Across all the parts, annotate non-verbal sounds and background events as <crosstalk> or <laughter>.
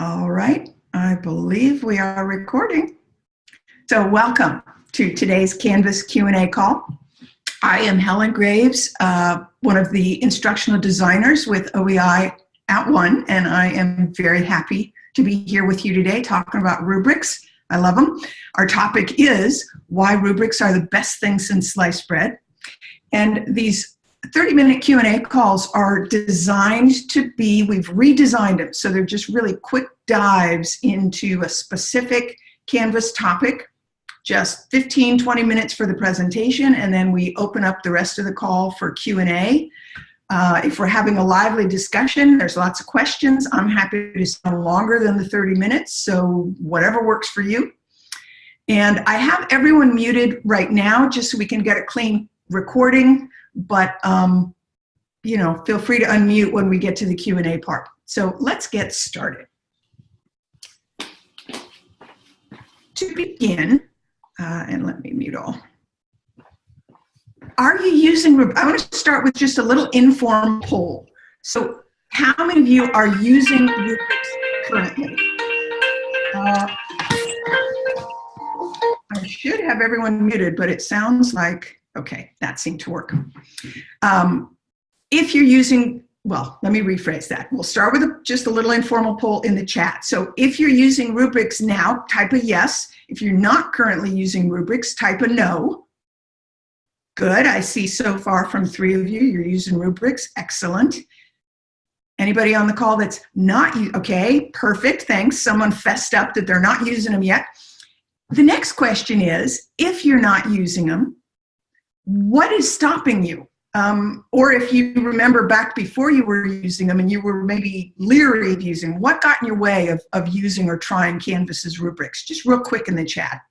All right, I believe we are recording. So welcome to today's Canvas Q&A call. I am Helen Graves, uh, one of the instructional designers with OEI at One, and I am very happy to be here with you today talking about rubrics. I love them. Our topic is why rubrics are the best thing since sliced bread. And these 30 minute Q&A calls are designed to be, we've redesigned them. So they're just really quick dives into a specific Canvas topic, just 15, 20 minutes for the presentation. And then we open up the rest of the call for Q&A. Uh, if we're having a lively discussion, there's lots of questions. I'm happy to spend longer than the 30 minutes. So whatever works for you. And I have everyone muted right now just so we can get a clean recording but um, you know, feel free to unmute when we get to the Q&A part. So let's get started. To begin, uh, and let me mute all. Are you using, I want to start with just a little informal poll. So how many of you are using rubrics currently? Uh, I should have everyone muted, but it sounds like Okay, that seemed to work. Um, if you're using, well, let me rephrase that. We'll start with a, just a little informal poll in the chat. So if you're using rubrics now, type a yes. If you're not currently using rubrics, type a no. Good, I see so far from three of you, you're using rubrics, excellent. Anybody on the call that's not, okay, perfect, thanks. Someone fessed up that they're not using them yet. The next question is, if you're not using them, what is stopping you? Um, or if you remember back before you were using them and you were maybe leery of using, what got in your way of, of using or trying Canvas's rubrics? Just real quick in the chat.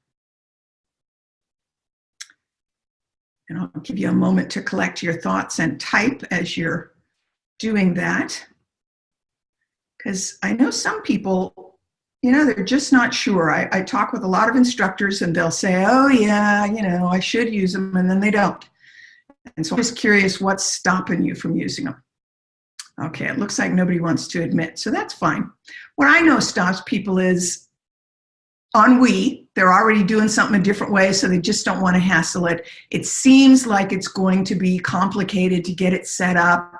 And I'll give you a moment to collect your thoughts and type as you're doing that. Because I know some people you know, they're just not sure. I, I talk with a lot of instructors and they'll say, oh yeah, you know, I should use them, and then they don't. And so I'm just curious what's stopping you from using them. Okay, it looks like nobody wants to admit, so that's fine. What I know stops people is ennui. They're already doing something a different way, so they just don't want to hassle it. It seems like it's going to be complicated to get it set up.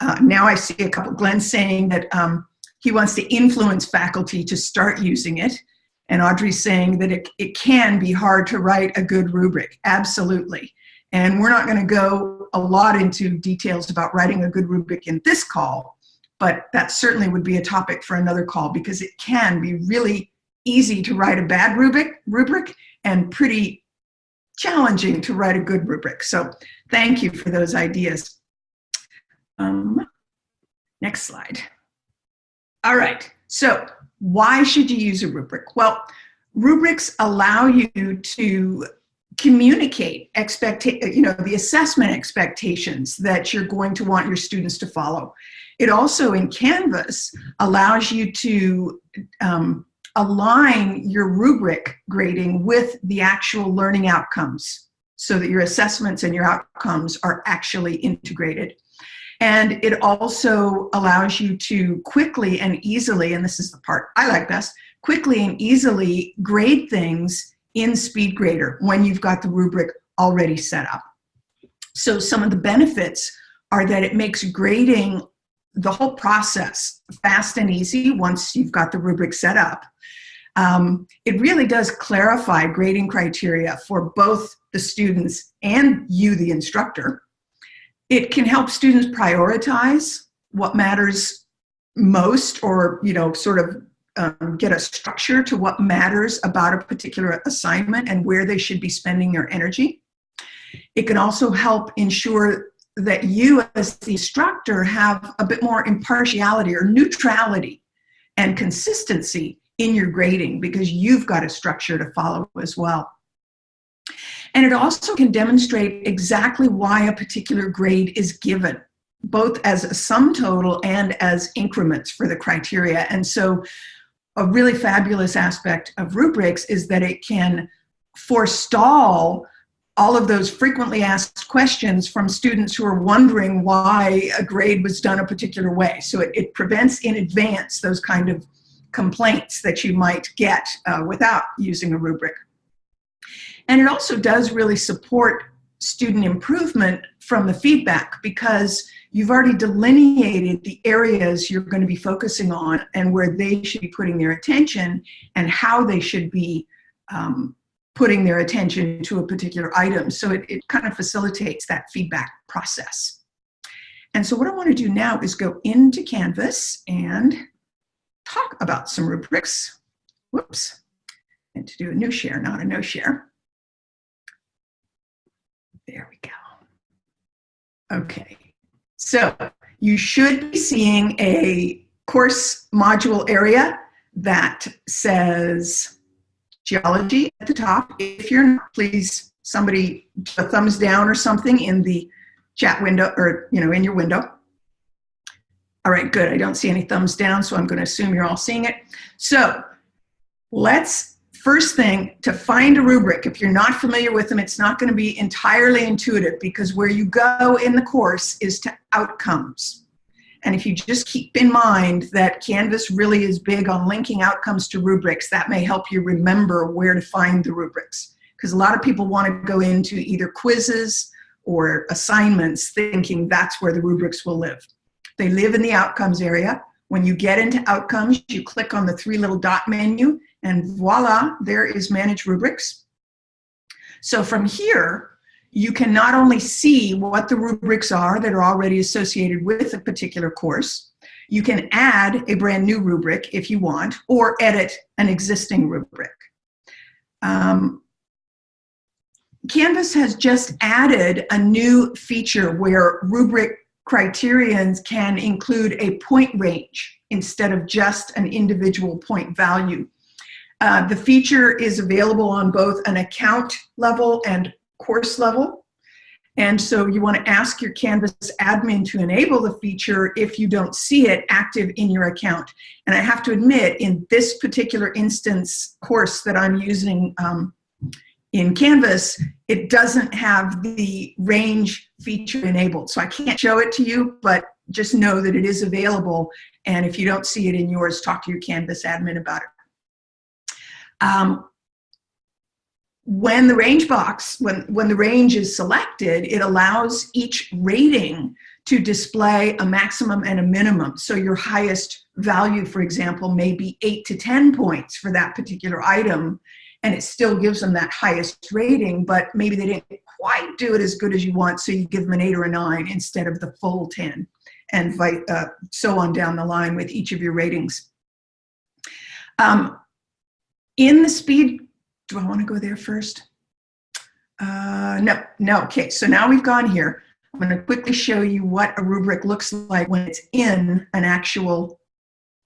Uh, now I see a couple, Glenn saying that um, he wants to influence faculty to start using it. And Audrey's saying that it, it can be hard to write a good rubric. Absolutely. And we're not going to go a lot into details about writing a good rubric in this call, but that certainly would be a topic for another call because it can be really easy to write a bad rubric, rubric and pretty challenging to write a good rubric. So thank you for those ideas. Um, next slide. All right, so why should you use a rubric? Well, rubrics allow you to communicate you know the assessment expectations that you're going to want your students to follow. It also in canvas allows you to um, align your rubric grading with the actual learning outcomes so that your assessments and your outcomes are actually integrated and it also allows you to quickly and easily, and this is the part I like best, quickly and easily grade things in SpeedGrader when you've got the rubric already set up. So some of the benefits are that it makes grading the whole process fast and easy once you've got the rubric set up. Um, it really does clarify grading criteria for both the students and you, the instructor. It can help students prioritize what matters most or, you know, sort of um, get a structure to what matters about a particular assignment and where they should be spending their energy. It can also help ensure that you as the instructor have a bit more impartiality or neutrality and consistency in your grading because you've got a structure to follow as well. And it also can demonstrate exactly why a particular grade is given, both as a sum total and as increments for the criteria. And so a really fabulous aspect of rubrics is that it can forestall all of those frequently asked questions from students who are wondering why a grade was done a particular way. So it, it prevents in advance those kind of complaints that you might get uh, without using a rubric. And it also does really support student improvement from the feedback because you've already delineated the areas you're going to be focusing on and where they should be putting their attention and how they should be um, putting their attention to a particular item. So it, it kind of facilitates that feedback process. And so what I want to do now is go into Canvas and talk about some rubrics. Whoops. And to do a new share, not a no share. There we go. Okay. So you should be seeing a course module area that says geology at the top. If you're not, please somebody a thumbs down or something in the chat window or you know in your window. All right, good. I don't see any thumbs down, so I'm going to assume you're all seeing it. So let's first thing to find a rubric. If you're not familiar with them, it's not going to be entirely intuitive because where you go in the course is to outcomes. And if you just keep in mind that Canvas really is big on linking outcomes to rubrics, that may help you remember where to find the rubrics. Because a lot of people want to go into either quizzes or assignments thinking that's where the rubrics will live. They live in the outcomes area. When you get into outcomes, you click on the three little dot menu and voila, there is manage rubrics. So from here, you can not only see what the rubrics are that are already associated with a particular course, you can add a brand new rubric if you want, or edit an existing rubric. Um, Canvas has just added a new feature where rubric criterions can include a point range instead of just an individual point value. Uh, the feature is available on both an account level and course level. And so you want to ask your Canvas admin to enable the feature if you don't see it active in your account. And I have to admit, in this particular instance course that I'm using um, in Canvas, it doesn't have the range feature enabled. So I can't show it to you, but just know that it is available. And if you don't see it in yours, talk to your Canvas admin about it. Um, when the range box, when, when the range is selected, it allows each rating to display a maximum and a minimum. So your highest value, for example, may be eight to 10 points for that particular item, and it still gives them that highest rating, but maybe they didn't quite do it as good as you want, so you give them an eight or a nine instead of the full 10, and uh, so on down the line with each of your ratings. Um, in the speed do I want to go there first? Uh, no, no. Okay, so now we've gone here. I'm to quickly show you what a rubric looks like when it's in an actual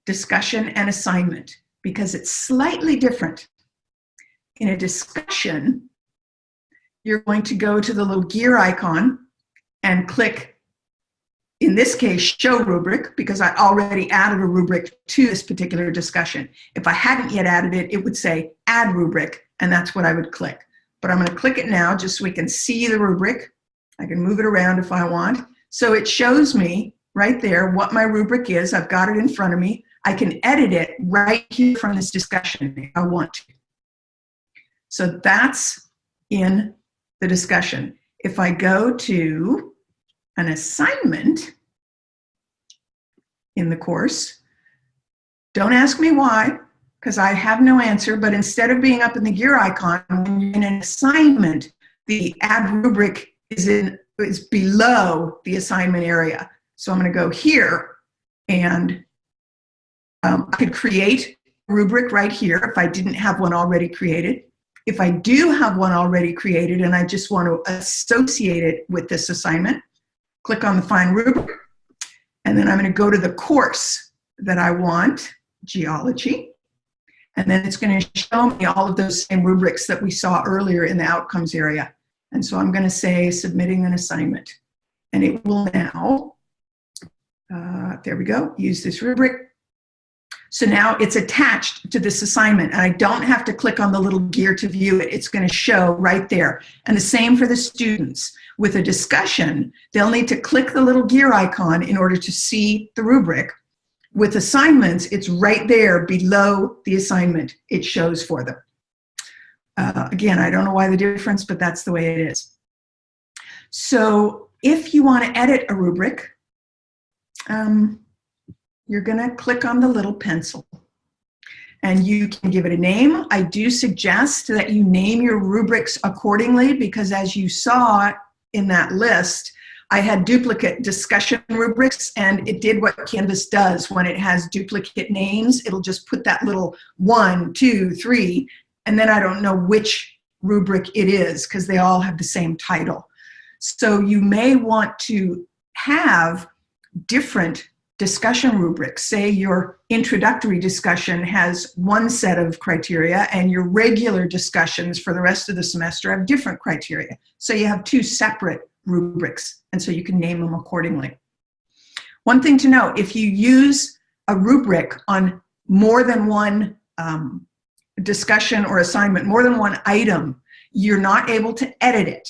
discussion and assignment because it's slightly different. In a discussion, you're going to go to the little gear icon and click, in this case, show rubric, because I already added a rubric to this particular discussion. If I hadn't yet added it, it would say add rubric, and that's what I would click. But I'm going to click it now just so we can see the rubric. I can move it around if I want. So it shows me right there what my rubric is. I've got it in front of me. I can edit it right here from this discussion if I want to. So that's in the discussion. If I go to an assignment in the course, don't ask me why, because I have no answer, but instead of being up in the gear icon, in an assignment, the add rubric is, in, is below the assignment area. So I'm gonna go here and um, I could create a rubric right here if I didn't have one already created. If I do have one already created and I just want to associate it with this assignment, click on the Find Rubric, and then I'm going to go to the course that I want, Geology, and then it's going to show me all of those same rubrics that we saw earlier in the outcomes area. And so I'm going to say submitting an assignment. And it will now, uh, there we go, use this rubric. So now it's attached to this assignment and I don't have to click on the little gear to view it. It's going to show right there. And the same for the students. With a discussion, they'll need to click the little gear icon in order to see the rubric. With assignments, it's right there below the assignment. It shows for them. Uh, again, I don't know why the difference, but that's the way it is. So if you want to edit a rubric, um, you're going to click on the little pencil and you can give it a name. I do suggest that you name your rubrics accordingly because as you saw in that list, I had duplicate discussion rubrics and it did what Canvas does when it has duplicate names. It'll just put that little one, two, three, and then I don't know which rubric it is because they all have the same title. So you may want to have different discussion rubrics. Say your introductory discussion has one set of criteria and your regular discussions for the rest of the semester have different criteria. So you have two separate rubrics and so you can name them accordingly. One thing to know, if you use a rubric on more than one um, discussion or assignment, more than one item, you're not able to edit it.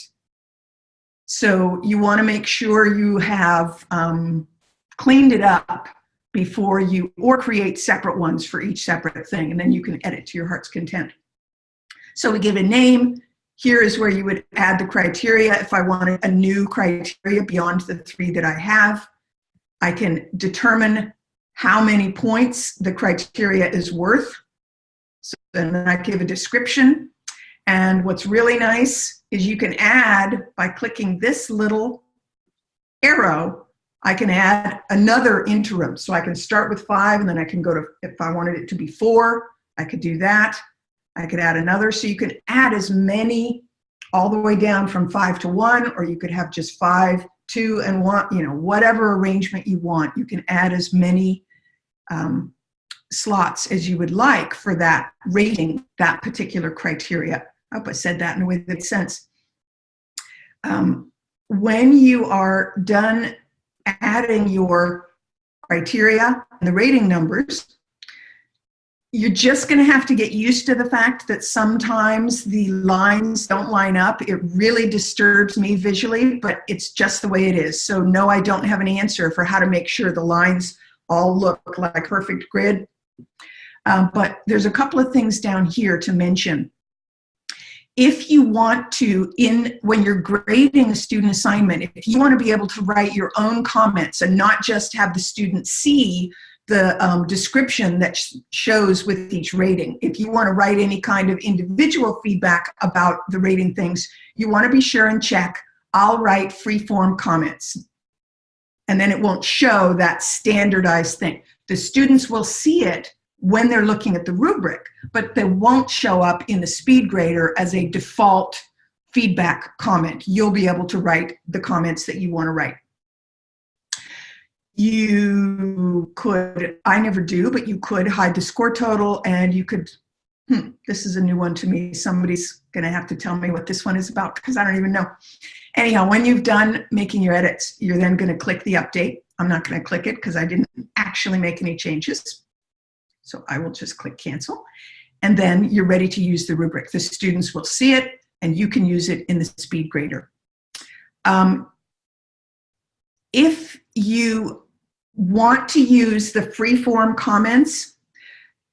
So you want to make sure you have um, cleaned it up before you, or create separate ones for each separate thing, and then you can edit to your heart's content. So we give a name. Here is where you would add the criteria. If I wanted a new criteria beyond the three that I have, I can determine how many points the criteria is worth. So then I give a description. And what's really nice is you can add, by clicking this little arrow, I can add another interim. So I can start with five and then I can go to, if I wanted it to be four, I could do that. I could add another. So you can add as many all the way down from five to one, or you could have just five, two, and one, you know, whatever arrangement you want. You can add as many um, slots as you would like for that rating that particular criteria. I hope I said that in a way that makes sense. Um, when you are done adding your criteria and the rating numbers, you're just going to have to get used to the fact that sometimes the lines don't line up. It really disturbs me visually, but it's just the way it is. So no, I don't have an answer for how to make sure the lines all look like perfect grid. Um, but there's a couple of things down here to mention if you want to, in when you're grading a student assignment, if you want to be able to write your own comments and not just have the student see the um, description that sh shows with each rating. If you want to write any kind of individual feedback about the rating things, you want to be sure and check, I'll write free-form comments. And then it won't show that standardized thing. The students will see it, when they're looking at the rubric, but they won't show up in the speed grader as a default feedback comment. You'll be able to write the comments that you want to write. You could, I never do, but you could hide the score total and you could, hmm, this is a new one to me. Somebody's going to have to tell me what this one is about because I don't even know. Anyhow, when you've done making your edits, you're then going to click the update. I'm not going to click it because I didn't actually make any changes. So I will just click cancel. And then you're ready to use the rubric. The students will see it and you can use it in the speed grader. Um, if you want to use the free-form comments,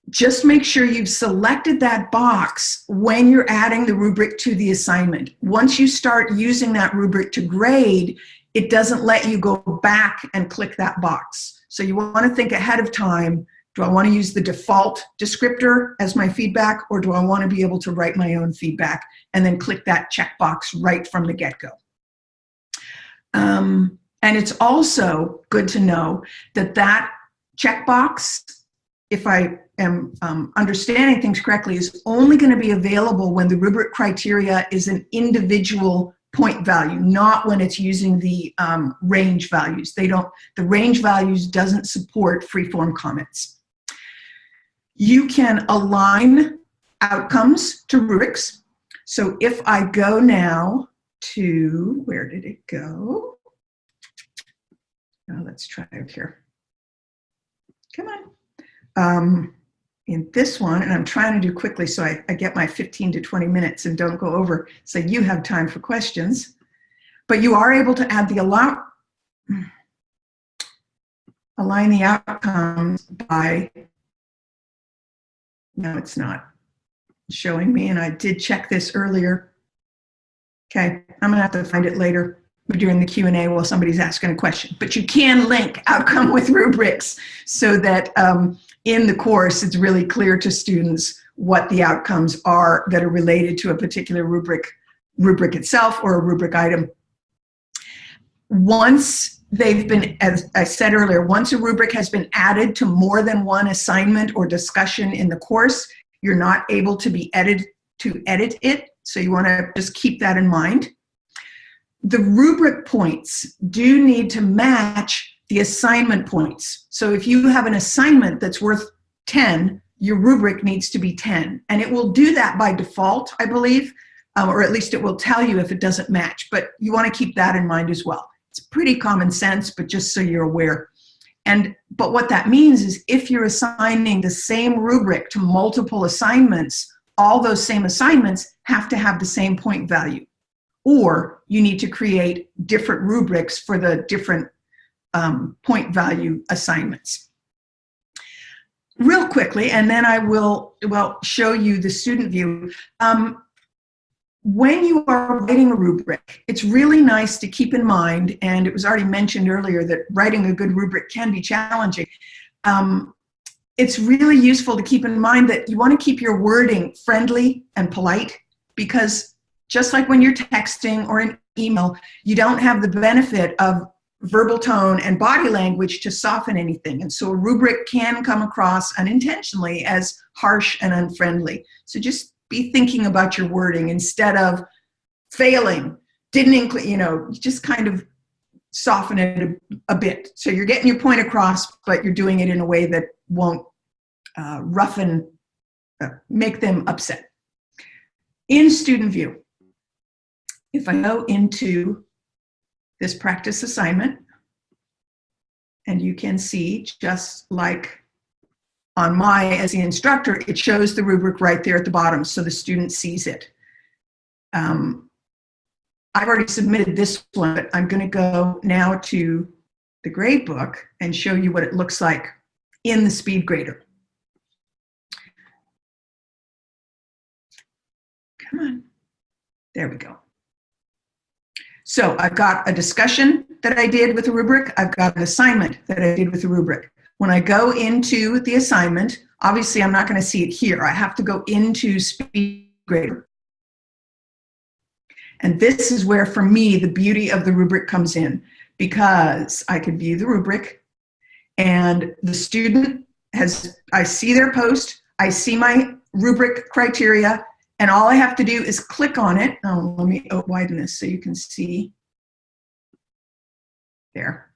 just make sure you've selected that box when you're adding the rubric to the assignment. Once you start using that rubric to grade, it doesn't let you go back and click that box. So you want to think ahead of time do I want to use the default descriptor as my feedback or do I want to be able to write my own feedback and then click that checkbox right from the get-go? Um, and it's also good to know that that checkbox, if I am um, understanding things correctly, is only going to be available when the rubric criteria is an individual point value, not when it's using the um, range values. They don't, the range values doesn't support free-form comments. You can align outcomes to rubrics. So if I go now to, where did it go? Now let's try it here. Come on. Um, in this one, and I'm trying to do quickly so I, I get my 15 to 20 minutes and don't go over so you have time for questions. But you are able to add the allow, align the outcomes by, no, it's not showing me, and I did check this earlier. Okay, I'm gonna have to find it later during the Q&A while somebody's asking a question. But you can link outcome with rubrics so that um, in the course, it's really clear to students what the outcomes are that are related to a particular rubric, rubric itself or a rubric item. Once they've been, as I said earlier, once a rubric has been added to more than one assignment or discussion in the course, you're not able to be edited to edit it. So you wanna just keep that in mind. The rubric points do need to match the assignment points. So if you have an assignment that's worth 10, your rubric needs to be 10. And it will do that by default, I believe, um, or at least it will tell you if it doesn't match. But you want to keep that in mind as well. It's pretty common sense, but just so you're aware. And but what that means is if you're assigning the same rubric to multiple assignments, all those same assignments have to have the same point value. Or you need to create different rubrics for the different um, point value assignments real quickly, and then I will, well, show you the student view. Um, when you are writing a rubric, it's really nice to keep in mind, and it was already mentioned earlier that writing a good rubric can be challenging. Um, it's really useful to keep in mind that you want to keep your wording friendly and polite because just like when you're texting or an email, you don't have the benefit of verbal tone and body language to soften anything. And so a rubric can come across unintentionally as harsh and unfriendly. So just be thinking about your wording instead of failing, didn't include, you know, just kind of soften it a, a, bit. So you're getting your point across, but you're doing it in a way that won't uh, roughen, uh, make them upset. In student view, if I go into this practice assignment. And you can see, just like on my, as the instructor, it shows the rubric right there at the bottom so the student sees it. Um, I've already submitted this one, but I'm gonna go now to the grade book and show you what it looks like in the speed grader. Come on, there we go. So I've got a discussion that I did with a rubric. I've got an assignment that I did with a rubric. When I go into the assignment, obviously I'm not going to see it here. I have to go into SpeedGrader. And this is where, for me, the beauty of the rubric comes in because I can view the rubric and the student has, I see their post, I see my rubric criteria, and all I have to do is click on it. Oh, let me widen this so you can see. There.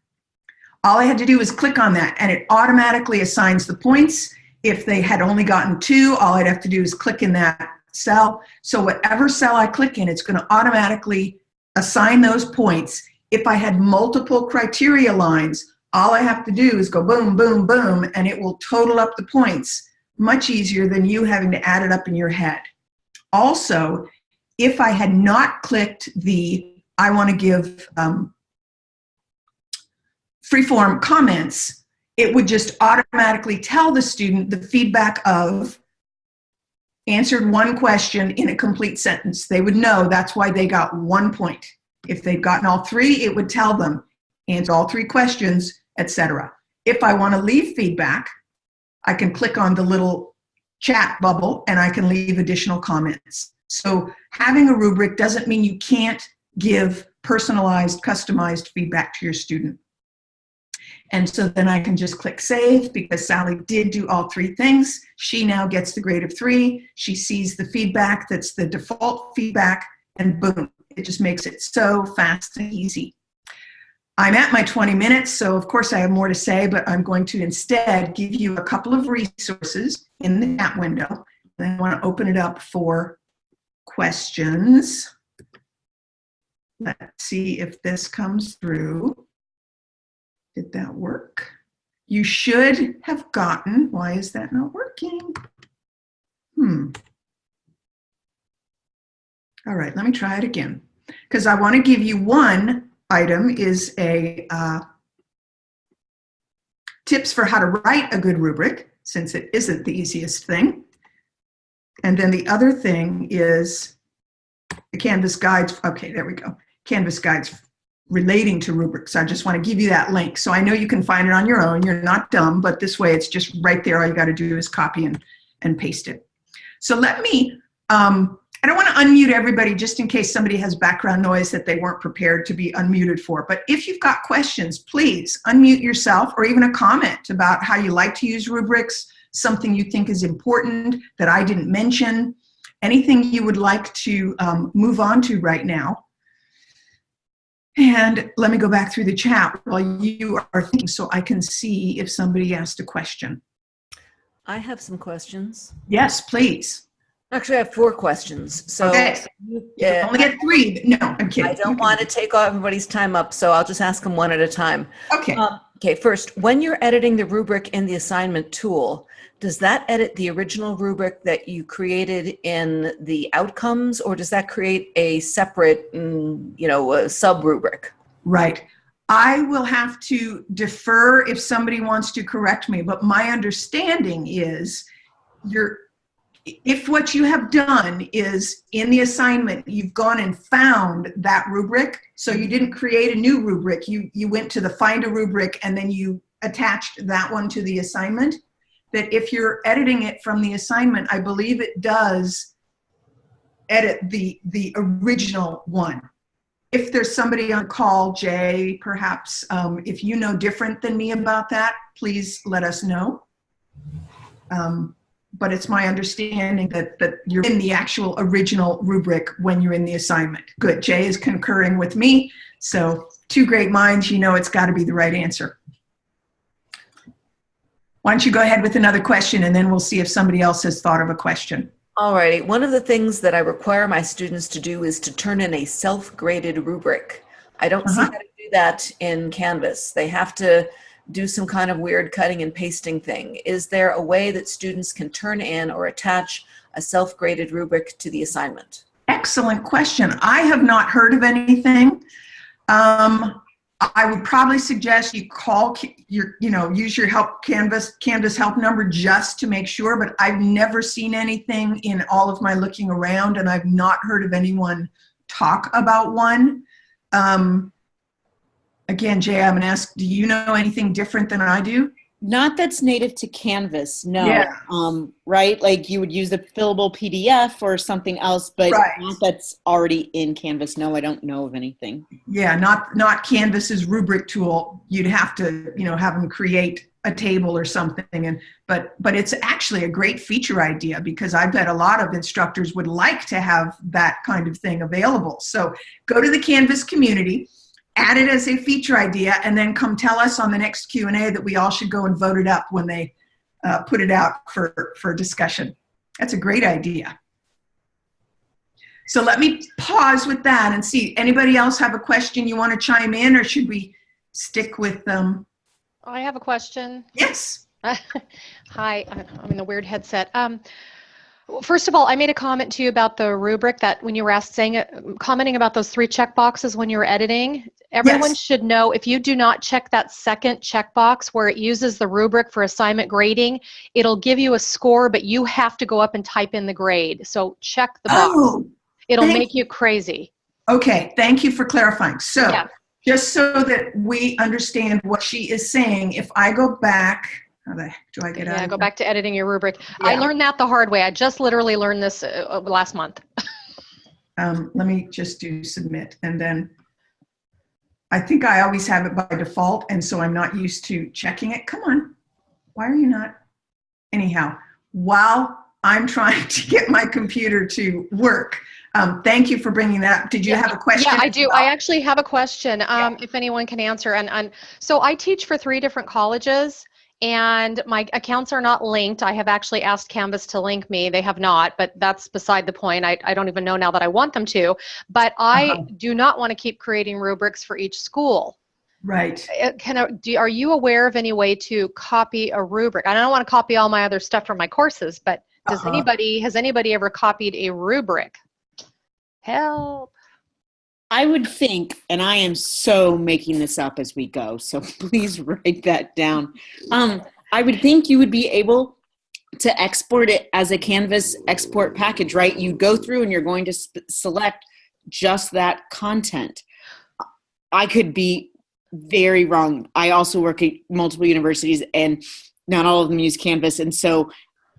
All I had to do was click on that and it automatically assigns the points. If they had only gotten two, all I'd have to do is click in that cell. So whatever cell I click in, it's gonna automatically assign those points. If I had multiple criteria lines, all I have to do is go boom, boom, boom, and it will total up the points much easier than you having to add it up in your head. Also, if I had not clicked the I want to give um, freeform comments, it would just automatically tell the student the feedback of answered one question in a complete sentence. They would know that's why they got one point. If they've gotten all three, it would tell them answer all three questions, etc. If I want to leave feedback, I can click on the little chat bubble and I can leave additional comments. So having a rubric doesn't mean you can't give personalized, customized feedback to your student. And so then I can just click save because Sally did do all three things. She now gets the grade of three. She sees the feedback that's the default feedback and boom, it just makes it so fast and easy. I'm at my 20 minutes, so of course I have more to say, but I'm going to instead give you a couple of resources in the chat window. Then I want to open it up for questions. Let's see if this comes through. Did that work? You should have gotten, why is that not working? Hmm. All right, let me try it again. Because I want to give you one item is a uh, tips for how to write a good rubric, since it isn't the easiest thing. And then the other thing is the Canvas guides. Okay, there we go. Canvas guides relating to rubrics. I just want to give you that link. So I know you can find it on your own. You're not dumb, but this way it's just right there. All you got to do is copy and, and paste it. So let me, um, I don't want to unmute everybody just in case somebody has background noise that they weren't prepared to be unmuted for. But if you've got questions, please unmute yourself or even a comment about how you like to use rubrics, something you think is important that I didn't mention, anything you would like to um, move on to right now. And let me go back through the chat while you are thinking so I can see if somebody asked a question. I have some questions. Yes, please. Actually, I have four questions. So Okay. you- yeah, only get three. No, I'm kidding. I don't want to take all everybody's time up, so I'll just ask them one at a time. Okay. Um, Okay, first, when you're editing the rubric in the assignment tool, does that edit the original rubric that you created in the outcomes, or does that create a separate, mm, you know, sub rubric? Right. I will have to defer if somebody wants to correct me, but my understanding is you're, if what you have done is in the assignment, you've gone and found that rubric, so you didn't create a new rubric, you, you went to the find a rubric and then you attached that one to the assignment, that if you're editing it from the assignment, I believe it does edit the, the original one if there's somebody on call, Jay, perhaps, um, if you know different than me about that, please let us know. Um, but it's my understanding that, that you're in the actual original rubric when you're in the assignment. Good, Jay is concurring with me. So two great minds, you know it's gotta be the right answer. Why don't you go ahead with another question and then we'll see if somebody else has thought of a question. Alrighty, one of the things that I require my students to do is to turn in a self-graded rubric. I don't see Uh-huh. how to do that in Canvas. They have to do some kind of weird cutting and pasting thing. Is there a way that students can turn in or attach a self-graded rubric to the assignment? Excellent question. I have not heard of anything. Um, I would probably suggest you call your, you know, use your help Canvas, Canvas help number just to make sure, but I've never seen anything in all of my looking around and I've not heard of anyone talk about one. Um, again, Jay, I'm gonna ask, do you know anything different than I do? Not that's native to Canvas, no. Yeah. Um, right? Like you would use a fillable PDF or something else, but Right. not that's already in Canvas. No, I don't know of anything. Yeah, not, not Canvas's rubric tool. You'd have to, you know, have them create a table or something. And, but, but it's actually a great feature idea because I bet a lot of instructors would like to have that kind of thing available. So go to the Canvas community, add it as a feature idea, and then come tell us on the next Q&A that we all should go and vote it up when they uh, put it out for, for discussion. That's a great idea. So let me pause with that and see, anybody else have a question you want to chime in or should we stick with them? I have a question. Yes. <laughs> Hi, I'm in the weird headset. Um, first of all, I made a comment to you about the rubric that when you were asked, saying, uh, commenting about those three check boxes when you were editing. Everyone Yes. should know if you do not check that second checkbox where it uses the rubric for assignment grading, it'll give you a score, but you have to go up and type in the grade. So check the box. Oh, It'll make you crazy. okay. Thank you for clarifying. So Yeah. just so that we understand what she is saying, if I go back, how the heck do I get out Yeah, go back to editing your rubric. I learned that the hard way. I just literally learned this uh, uh, last month. <laughs> Um, let me just do submit and then I think I always have it by default and so I'm not used to checking it. Come on. Why are you not? Anyhow, while I'm trying to get my computer to work, um, thank you for bringing that up. Did you Yeah, have a question? Yeah, I do. well? I actually have a question, um, if anyone can answer. And, and so I teach for three different colleges and my accounts are not linked. I have actually asked Canvas to link me. They have not, but that's beside the point. I, I don't even know now that I want them to. But I Uh-huh. do not want to keep creating rubrics for each school. Right. Uh, Can I, do, are you aware of any way to copy a rubric? I don't want to copy all my other stuff from my courses, but does Uh-huh. anybody, has anybody ever copied a rubric? Help. I would think, and I am so making this up as we go, so <laughs> please write that down. Um, I would think you would be able to export it as a Canvas export package, right? You go through and you're going to select just that content. I could be very wrong. I also work at multiple universities and not all of them use Canvas. And so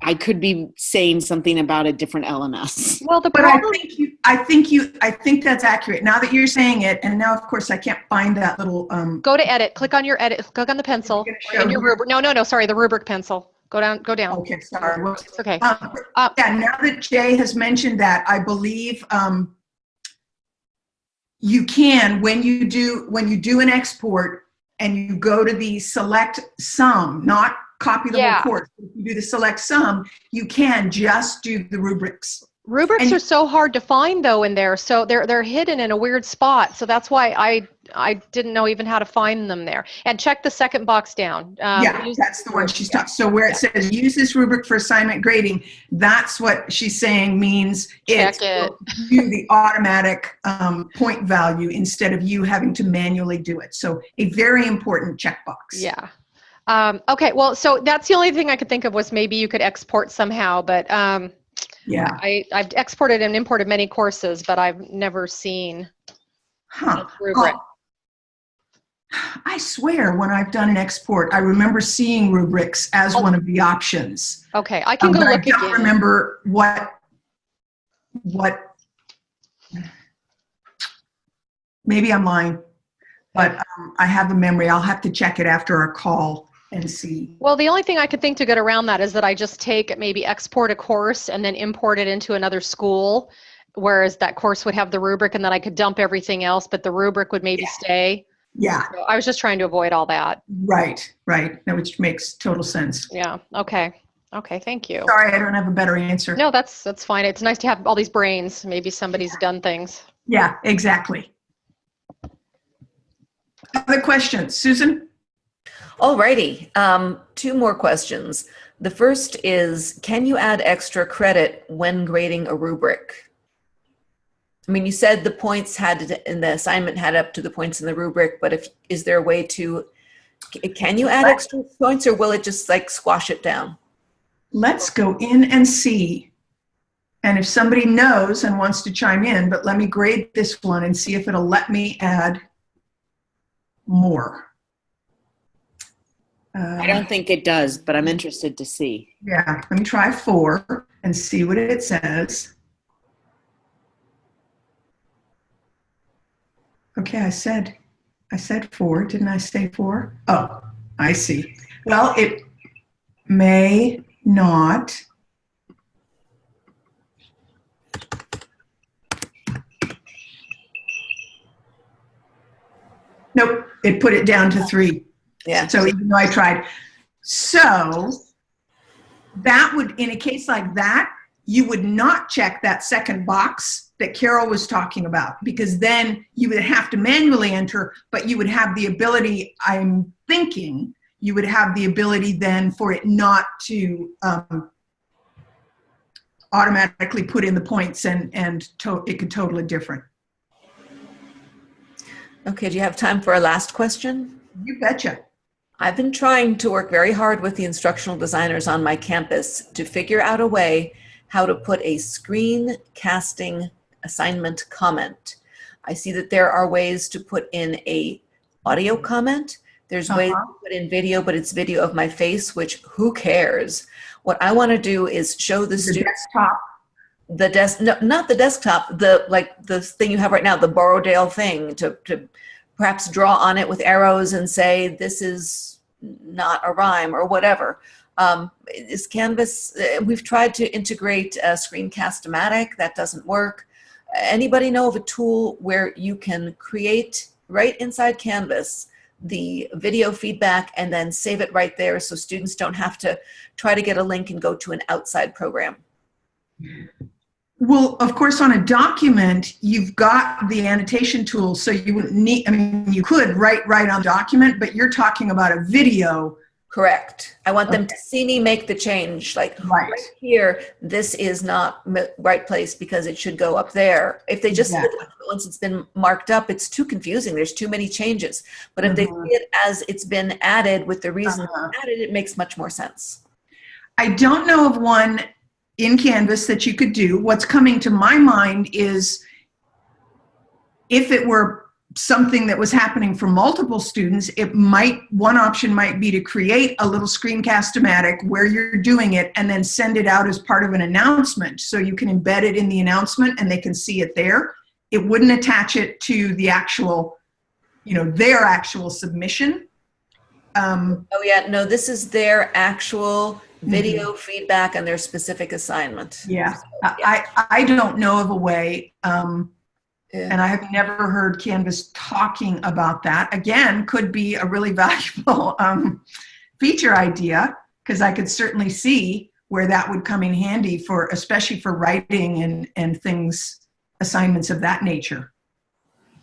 I could be saying something about a different LMS. Well, the But I think you, I think you, I think that's accurate. Now that you're saying it, and now of course I can't find that little, um, go to edit, click on your edit, click on the pencil, gonna in your rubric. No, no, no, sorry, the rubric pencil. Go down, go down. okay, sorry. whoops. It's okay. Um, Uh, Yeah, now that Jay has mentioned that, I believe um, you can, when you do, when you do an export and you go to the select some, not copy the Yeah. whole course, if you do the select some, you can just do the rubrics. Rubrics And- are so hard to find though in there. So they're they're hidden in a weird spot. So that's why I I didn't know even how to find them there. And check the second box down. Um, Yeah, that's the one she's talking, so where it says, use this rubric for assignment grading, that's what she's saying means Check it's it. you the automatic um, point value instead of you having to manually do it. So a very important checkbox. Yeah. Um, okay. Well, so that's the only thing I could think of was maybe you could export somehow, but um, Yeah. I I've exported and imported many courses, but I've never seen Huh. rubric. Oh, I swear when I've done an export, I remember seeing rubrics as one of the options. Okay, I can Um, go but I look don't again. remember what, what, maybe I'm lying, but um, I have a memory. I'll have to check it after our call and see. Well, the only thing I could think to get around that is that I just take maybe export a course and then import it into another school, whereas that course would have the rubric and then I could dump everything else, but the rubric would maybe stay. Yeah, So I was just trying to avoid all that. right, right. That which makes total sense. Yeah. Okay. Okay. Thank you. Sorry, I don't have a better answer. No, that's that's fine. It's nice to have all these brains. Maybe somebody's done things. Yeah, exactly. Other questions? Susan? Alrighty, um, two more questions. The first is, can you add extra credit when grading a rubric? I mean, you said the points had in the assignment had up to the points in the rubric, but if, is there a way to, can you add extra points or will it just like squash it down? Let's go in and see. And if somebody knows and wants to chime in, but let me grade this one and see if it'll let me add more. I Uh, don't think it does, but I'm interested to see. Yeah, let me try four and see what it says. Okay, I said, I said four, didn't I say four? Oh, I see. Well, it may not. Nope, it put it down to three. Yeah, So even though I tried. So that would, in a case like that, you would not check that second box that Carol was talking about because then you would have to manually enter, but you would have the ability, I'm thinking, you would have the ability then for it not to um, automatically put in the points and, and to, it could total it different. okay, do you have time for a last question? You betcha. I've been trying to work very hard with the instructional designers on my campus to figure out a way how to put a screen casting assignment comment. I see that there are ways to put in a audio comment. There's ways Uh-huh. to put in video, but it's video of my face, which who cares? What I want to do is show the The students desktop. the desk no, not the desktop the like the thing you have right now the borrowdale thing to, to perhaps draw on it with arrows and say this is not a rhyme or whatever. Um, is canvas uh, we've tried to integrate uh, screencast-o-matic. That doesn't work. Anybody know of a tool where you can create right inside canvas the video feedback and then save it right there so students don't have to try to get a link and go to an outside program Well, of course, on a document, you've got the annotation tool, so you wouldn't need, I mean, you could write right on document, but you're talking about a video Correct. I want them to see me make the change, like Right. right here, this is not right place because it should go up there. If they just, see the Exactly. document once it's been marked up, it's too confusing. There's too many changes. But if they Mhm. see it as it's been added with the reason Uh-huh. added, it makes much more sense. I don't know of one in Canvas that you could do. What's coming to my mind is if it were something that was happening for multiple students, it might, one option might be to create a little screencast-o-matic where you're doing it and then send it out as part of an announcement. So you can embed it in the announcement and they can see it there. It wouldn't attach it to the actual, you know, their actual submission. Um, Oh yeah, no, this is their actual video feedback on their specific assignment. Yeah, I, I I don't know of a way, um, Yeah. and I have never heard Canvas talking about that. Again, could be a really <laughs> valuable um, feature idea because I could certainly see where that would come in handy for, especially for writing and and things, assignments of that nature.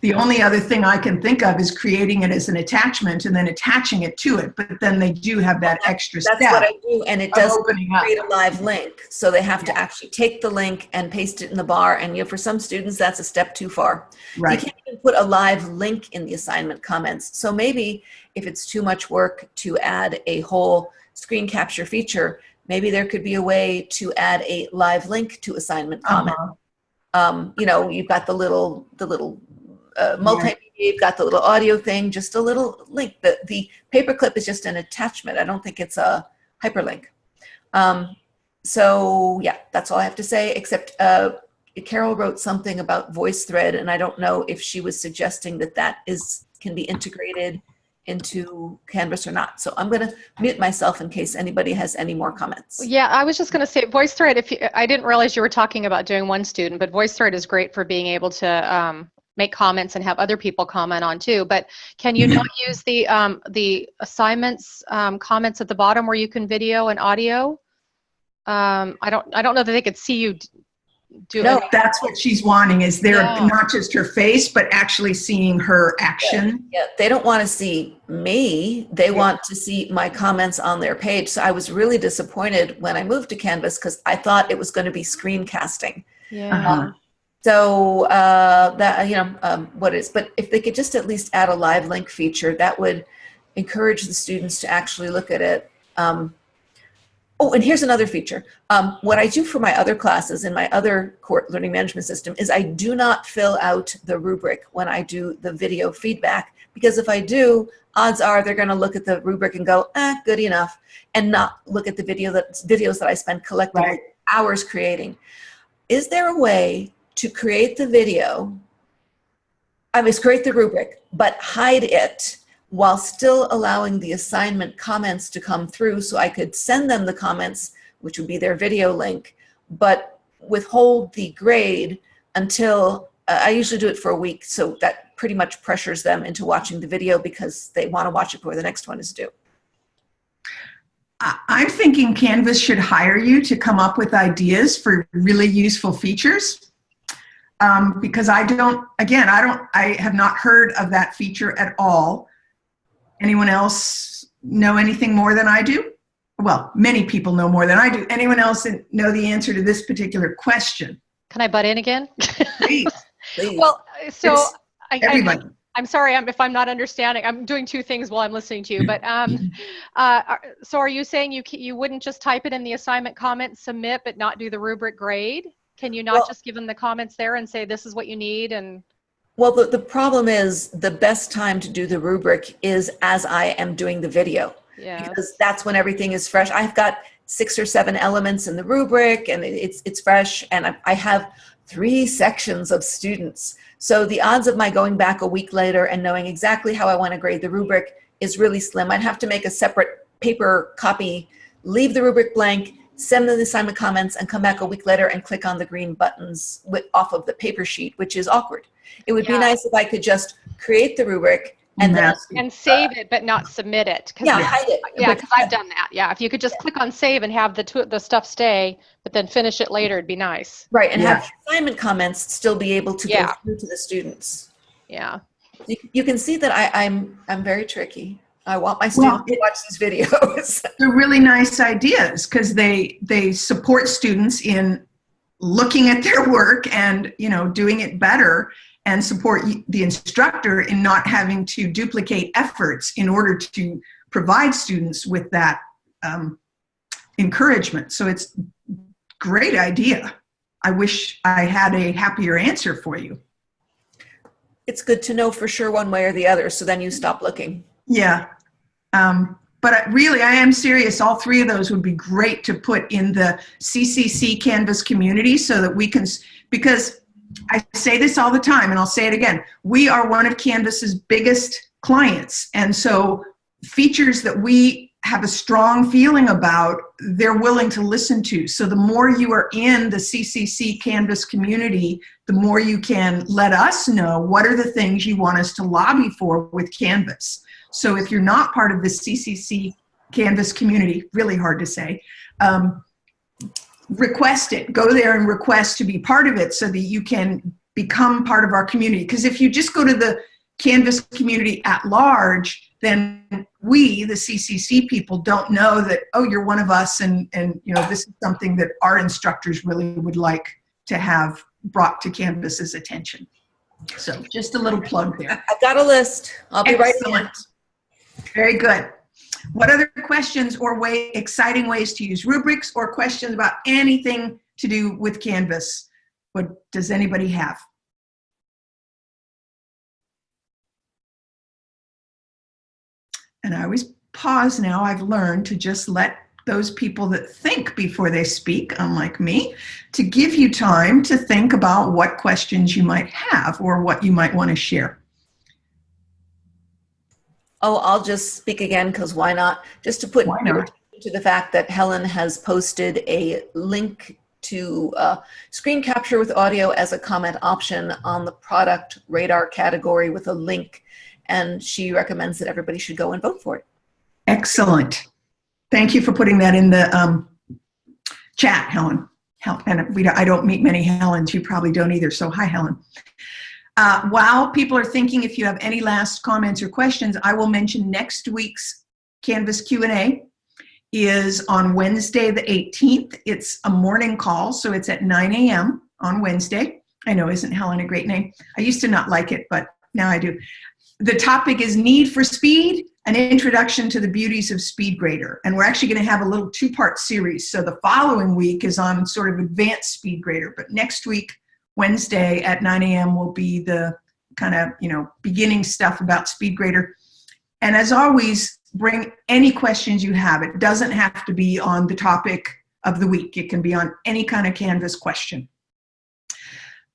The only other thing I can think of is creating it as an attachment and then attaching it to it. But then they do have that extra That's step what I do, and it does opening up. create a live link. So they have to actually take the link and paste it in the bar. And you know, for some students, that's a step too far. Right. You can't even put a live link in the assignment comments. So maybe if it's too much work to add a whole screen capture feature, maybe there could be a way to add a live link to assignment comment. Uh-huh. Um, you know, you've got the little, the little uh, multimedia, you've got the little audio thing, just a little link. The, the paperclip is just an attachment. I don't think it's a hyperlink. Um, so yeah, that's all I have to say, except uh, Carol wrote something about VoiceThread, and I don't know if she was suggesting that that is can be integrated into Canvas or not. So I'm going to mute myself in case anybody has any more comments. Yeah, I was just going to say VoiceThread. If you, I didn't realize you were talking about doing one student, but VoiceThread is great for being able to um, make comments and have other people comment on too. But can you not use the um, the assignments um, comments at the bottom where you can video and audio? Um, I don't I don't know that they could see you do No, it. That's what she's wanting, is there Yeah. not just her face, but actually seeing her action. Yeah, they don't want to see me. They want to see my comments on their page. So I was really disappointed when I moved to Canvas because I thought it was going to be screencasting. Yeah. Uh-huh. So uh, that you know um, what is, but if they could just at least add a live link feature, that would encourage the students to actually look at it. Um, oh, and here's another feature. Um, what I do for my other classes in my other core learning management system is I do not fill out the rubric when I do the video feedback because if I do, odds are they're going to look at the rubric and go, eh, good enough, and not look at the video that videos that I spend collectively Right. hours creating. Is there a way to create the video, I mean, create the rubric, but hide it while still allowing the assignment comments to come through so I could send them the comments, which would be their video link, but withhold the grade until, uh, I usually do it for a week, so that pretty much pressures them into watching the video because they want to watch it before the next one is due. I'm thinking Canvas should hire you to come up with ideas for really useful features. Um, because I don't, again, I don't, I have not heard of that feature at all. Anyone else know anything more than I do? Well, many people know more than I do. Anyone else know the answer to this particular question? Can I butt in again? Please, <laughs> Please. well, so It's I, I, everybody. I'm sorry if I'm not understanding. I'm doing two things while I'm listening to you. But um, uh, so are you saying you you wouldn't just type it in the assignment comment, submit, but not do the rubric grade? Can you not Well- just give them the comments there and say this is what you need and Well, the, the problem is the best time to do the rubric is as I am doing the video. yeah? because that's when everything is fresh. I've got six or seven elements in the rubric and it's, it's fresh and I, I have three sections of students. So the odds of my going back a week later and knowing exactly how I want to grade the rubric is really slim. I'd have to make a separate paper copy, leave the rubric blank, send them the assignment comments and come back a week later and click on the green buttons with, off of the paper sheet, which is awkward. It would Yeah. be nice if I could just create the rubric and then, and save it but not submit it. 'cause yeah, it's- hide it. Yeah, because I've done that. Yeah, if you could just click on save and have the two, the stuff stay, but then finish it later, it'd be nice. Right, and Yeah. have assignment comments still be able to go Yeah. through to the students. Yeah. You, you can see that I, I'm I'm very tricky. I want my Well, students to watch these videos. <laughs> They're really nice ideas because they they support students in looking at their work and you know doing it better and support the instructor in not having to duplicate efforts in order to provide students with that um, encouragement. So it's great idea. I wish I had a happier answer for you. it's good to know for sure one way or the other, so then you stop looking. Yeah. Um, but really, I am serious. All three of those would be great to put in the CCC Canvas community so that we can, because I say this all the time and I'll say it again. We are one of Canvas's biggest clients. And so features that we have a strong feeling about, they're willing to listen to. So the more you are in the CCC Canvas community, the more you can let us know what are the things you want us to lobby for with Canvas. So if you're not part of the CCC Canvas community, really hard to say, um, request it. Go there and request to be part of it so that you can become part of our community. Because if you just go to the Canvas community at large, then we, the CCC people, don't know that, oh, you're one of us and, and you know, this is something that our instructors really would like to have brought to Canvas's attention. So just a little plug there. I've got a list. I'll be right Excellent. back. Very good. What other questions or way, exciting ways to use rubrics or questions about anything to do with Canvas? What does anybody have? And I always pause now. I've learned to just let those people that think before they speak, unlike me, to give you time to think about what questions you might have or what you might want to share. Oh, I'll just speak again because why not? Just to put Why your not? attention to the fact that Helen has posted a link to uh, screen capture with audio as a comment option on the product radar category with a link. And she recommends that everybody should go and vote for it. Excellent. Thank you for putting that in the um, chat, Helen. Hel- And we, don't- I don't meet many Helens. You probably don't either. So hi, Helen. Uh, while people are thinking, if you have any last comments or questions, I will mention next week's Canvas Q&A is on Wednesday, the 18th. It's a morning call, so it's at 9 a.m. on Wednesday. I know, isn't Helen a great name? I used to not like it, but now I do. The topic is Need for Speed, an introduction to the beauties of SpeedGrader. And we're actually going to have a little two-part series. So the following week is on sort of advanced SpeedGrader, but next week, Wednesday at 9 a.m. will be the kind of, you know, beginning stuff about SpeedGrader. And as always, bring any questions you have. It doesn't have to be on the topic of the week. It can be on any kind of Canvas question.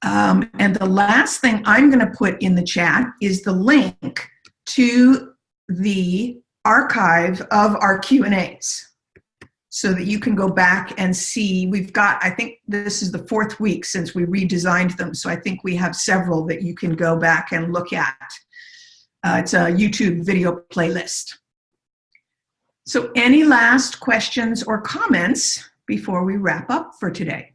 Um, and the last thing I'm going to put in the chat is the link to the archive of our Q&As so that you can go back and see. We've got, I think this is the fourth week since we redesigned them, so I think we have several that you can go back and look at. Uh, it's a YouTube video playlist. So any last questions or comments before we wrap up for today?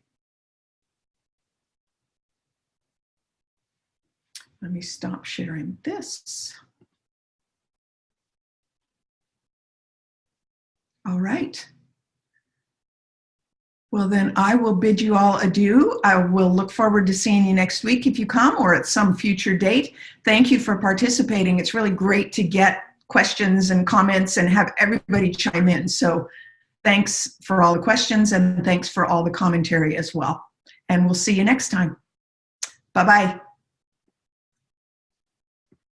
Let me stop sharing this. All right. Well, then I will bid you all adieu. I will look forward to seeing you next week if you come or at some future date. Thank you for participating. It's really great to get questions and comments and have everybody chime in. So thanks for all the questions and thanks for all the commentary as well. And we'll see you next time. Bye-bye.